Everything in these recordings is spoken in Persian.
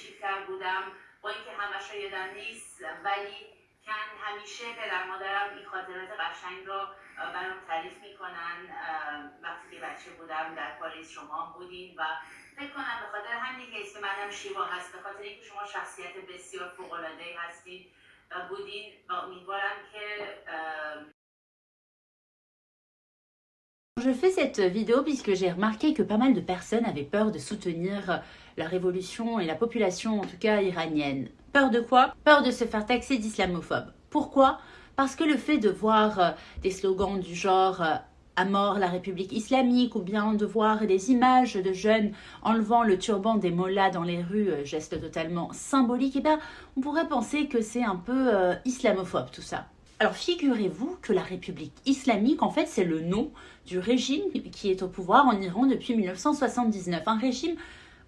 کوچیکتر بودم با اینکه همش یادم نیست ولی کن همیشه پدر مادرم این خاطرات قشنگ را برام تعریف می‌کنن وقتی که بچه بودم در پاریس شما بودین و فکر کنم به خاطر همین که اسم منم شیوا هست به خاطر اینکه شما شخصیت بسیار فوق العاده هستید و بودین و امیدوارم که Je fais cette vidéo puisque j'ai remarqué que pas mal de personnes avaient peur de soutenir la révolution et la population, en tout cas iranienne. Peur de quoi? Peur de se faire taxer d'islamophobe. Pourquoi? Parce que le fait de voir euh, des slogans du genre euh, à mort la République islamique ou bien de voir des images de jeunes enlevant le turban des mollahs dans les rues, euh, geste totalement symbolique, eh bien, on pourrait penser que c'est un peu islamophobe tout ça. Alors figurez-vous que la République islamique, en fait, c'est le nom du régime qui est au pouvoir en Iran depuis 1979. Un régime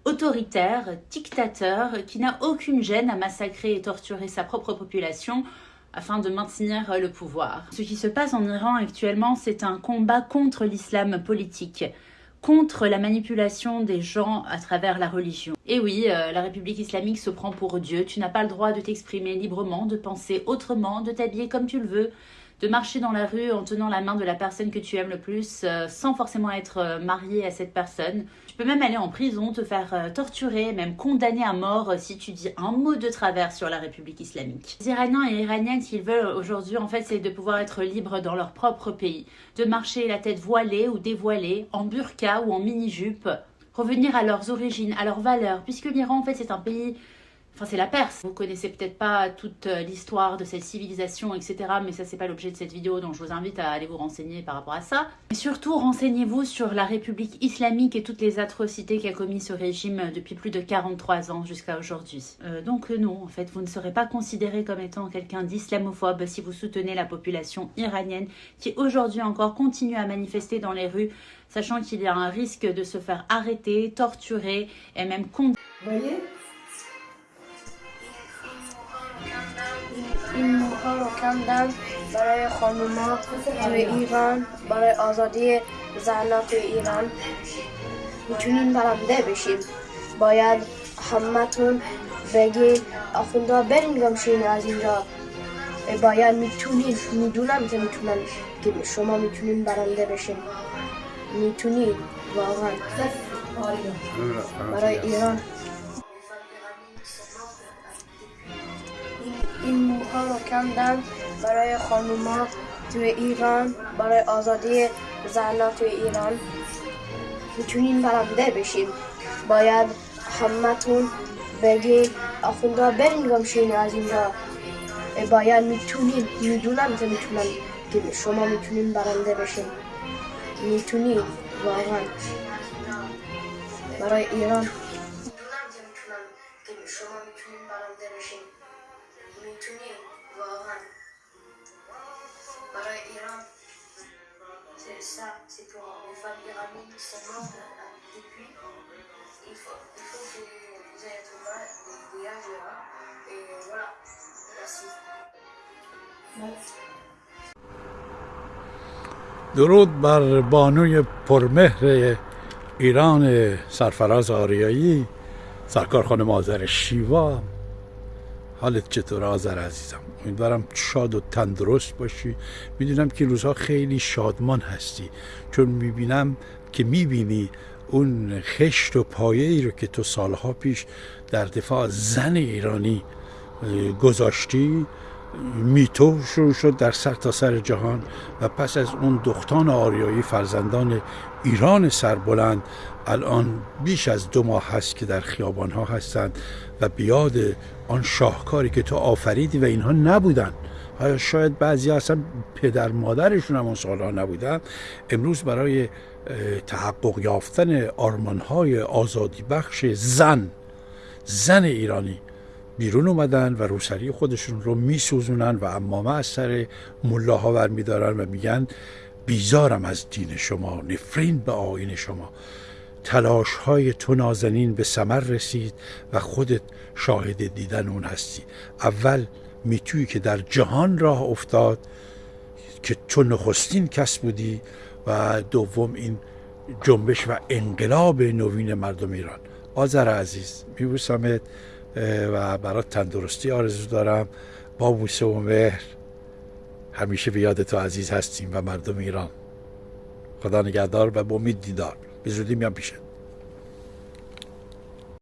autoritaire, dictateur, qui n'a aucune gêne à massacrer et torturer sa propre population afin de maintenir le pouvoir. Ce qui se passe en Iran actuellement, c'est un combat contre l'islam politique contre la manipulation des gens à travers la religion. Et oui, euh, la République islamique se prend pour Dieu, tu n'as pas le droit de t'exprimer librement, de penser autrement, de t'habiller comme tu le veux, de marcher dans la rue en tenant la main de la personne que tu aimes le plus euh, sans forcément être euh, marié à cette personne. Tu peux même aller en prison, te faire euh, torturer, même condamner à mort si tu dis un mot de travers sur la République islamique. Les Iraniens et Iraniennes, ce qu'ils veulent aujourd'hui, en fait, c'est de pouvoir être libres dans leur propre pays, de marcher la tête voilée ou dévoilée, en burqa ou en mini-jupe, revenir à leurs origines, à leurs valeurs, puisque l'Iran, en fait, c'est un pays Enfin, c'est la Perse. Vous connaissez peut-être pas toute euh, l'histoire de cette civilisation, etc. Mais ça, c'est pas l'objet de cette vidéo, donc je vous invite à aller vous renseigner par rapport à ça. Et surtout, renseignez-vous sur la République islamique et toutes les atrocités qu'a commis ce régime euh, depuis plus de 43 ans jusqu'à aujourd'hui. Euh, donc non, en fait, vous ne serez pas considéré comme étant quelqu'un d'islamophobe si vous soutenez la population iranienne qui aujourd'hui encore continue à manifester dans les rues, sachant qu'il y a un risque de se faire arrêter, torturer et même condamner. رو کندن برای خانوما توی ایران برای آزادی زنها توی ایران می‌تونین برنده بشین. باید همتون بگین آخونده برین گمشین از اینجا. باید می‌تونین می‌دونم که می‌تونن که شما می‌تونین برنده بشین. می‌تونین واقعا. برای ایران. این رو کندن برای خانوما توی ایران برای آزادی زنها توی ایران. می‌تونین برنده بشین باید همتون بگین آخونده برین گمشین از اینجا. باید می‌تونین می‌دونم که می‌تونن که شما می‌تونین برنده بشین. می‌تونین واقعا. برای ایران. شما می‌تونین برنده بشین درود بر بانوی پرمهر ایران سرفراز آریایی سرکار خانم آذر شیوا. حالت چطور آذر عزیزم؟ امیدوارم شاد و تندرست باشی. می‌دونم که روزها خیلی شادمان هستی. چون می‌بینم که می‌بینی اون خشت و پایه ای رو که تو سالها پیش در دفاع زن ایرانی گذاشتی. میتو شروع شد در سر تا سر جهان و پس از اون دختان آریایی فرزندان ایران سربلند الان بیش از دو ماه هست که در خیابان ها هستند و بیاد آن شاهکاری که تو آفریدی و اینها نبودن. شاید بعضی اصلا پدر مادرشون هم اون سالها نبودن. امروز برای تحقق یافتن آرمانهای آزادی بخش زن زن ایرانی بیرون اومدن و روسری خودشون رو میسوزونن و امامه از سر ملاها ور و میگن بیزارم از دین شما نفرین به آین شما. تلاش های تو نازنین به سمر رسید و خودت شاهد دیدن اون هستی. اول میتوی که در جهان راه افتاد که تو نخستین کس بودی و دوم این جنبش و انقلاب نوین مردم ایران. آذر عزیز میبوسمت. و برات تندرستی آرزو دارم. با بوسه و مهر همیشه به یاد تو عزیز هستیم و مردم ایران. خدا نگهدار و با امید دیدار. به زودی میام پیشت.